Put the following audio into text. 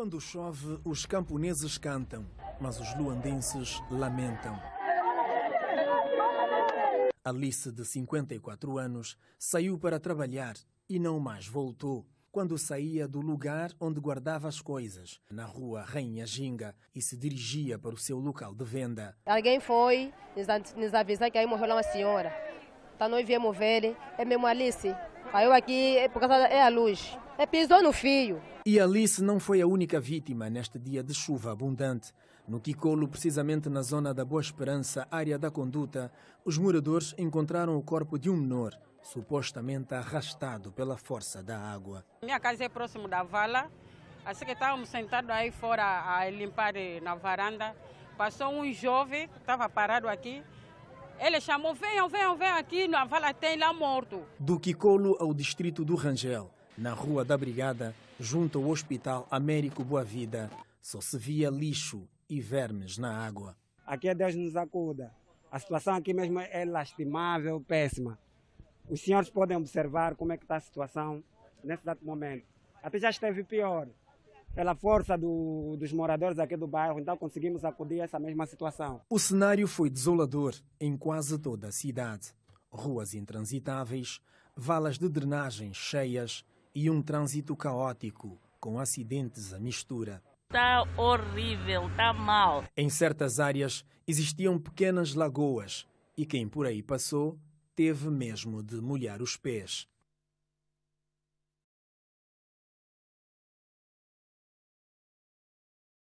Quando chove, os camponeses cantam, mas os luandenses lamentam. Alice, de 54 anos, saiu para trabalhar e não mais voltou. Quando saía do lugar onde guardava as coisas, na rua Rainha Ginga, e se dirigia para o seu local de venda. Alguém foi nos avisar que aí morreu lá uma senhora. Então nós viemos ver, é mesmo Alice. Caiu aqui é por causa é a luz. É pisou no fio. E Alice não foi a única vítima neste dia de chuva abundante. No Kikolo, precisamente na zona da Boa Esperança, área da conduta, os moradores encontraram o corpo de um menor, supostamente arrastado pela força da água. Minha casa é próximo da vala, assim que estávamos sentados aí fora a limpar na varanda, passou um jovem, estava parado aqui, ele chamou, venham, venham, venham aqui, a vala tem lá morto. Do Kikolo ao distrito do Rangel, na Rua da Brigada, junto ao Hospital Américo Boa Vida, só se via lixo e vermes na água. Aqui é Deus nos acuda. A situação aqui mesmo é lastimável, péssima. Os senhores podem observar como é que está a situação nesse exato momento. Até já esteve pior. Pela força do, dos moradores aqui do bairro, então conseguimos acudir a essa mesma situação. O cenário foi desolador em quase toda a cidade. Ruas intransitáveis, valas de drenagem cheias e um trânsito caótico, com acidentes à mistura. Está horrível, está mal. Em certas áreas existiam pequenas lagoas e quem por aí passou teve mesmo de molhar os pés.